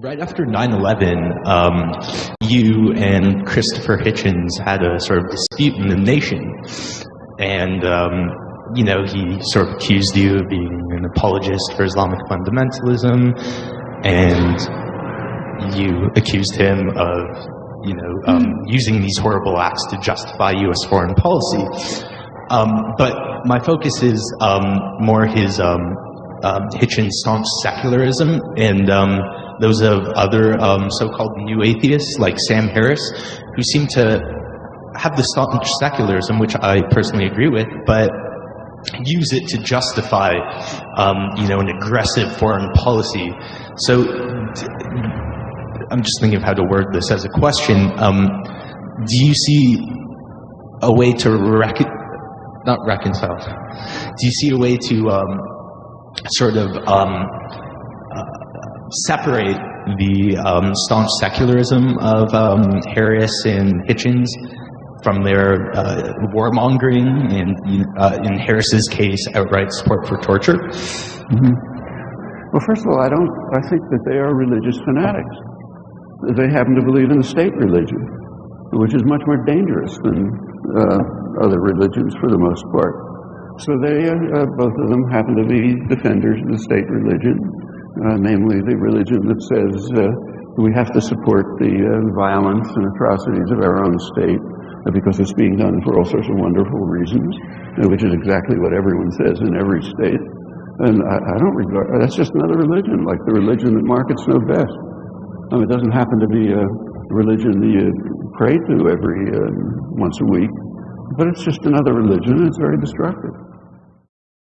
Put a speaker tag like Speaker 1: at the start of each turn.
Speaker 1: right after 9-11, um, you and Christopher Hitchens had a sort of dispute in the nation. And, um, you know, he sort of accused you of being an apologist for Islamic fundamentalism. And you accused him of, you know, um, using these horrible acts to justify U.S. foreign policy. Um, but my focus is um, more his um, um, Hitchens' staunch secularism and um, those of other um, so-called new atheists like Sam Harris, who seem to have the staunch secularism, which I personally agree with, but use it to justify, um, you know, an aggressive foreign policy. So I'm just thinking of how to word this as a question. Um, do you see a way to not reconcile? Do you see a way to um, sort of um, separate the um, staunch secularism of um, Harris and Hitchens from their uh, warmongering and, uh, in Harris's case, outright support for torture?
Speaker 2: Well, first of all, I don't, I think that they are religious fanatics. They happen to believe in the state religion, which is much more dangerous than uh, other religions for the most part. So they, uh, uh, both of them happen to be defenders of the state religion, namely the religion that says uh, we have to support the uh, violence and atrocities of our own state uh, because it's being done for all sorts of wonderful reasons, uh, which is exactly what everyone says in every state. And I, I don't regard, that's just another religion, like the religion that markets know best. Um, it doesn't happen to be a religion that you pray to every uh, once a week, but it's just another religion and it's very destructive.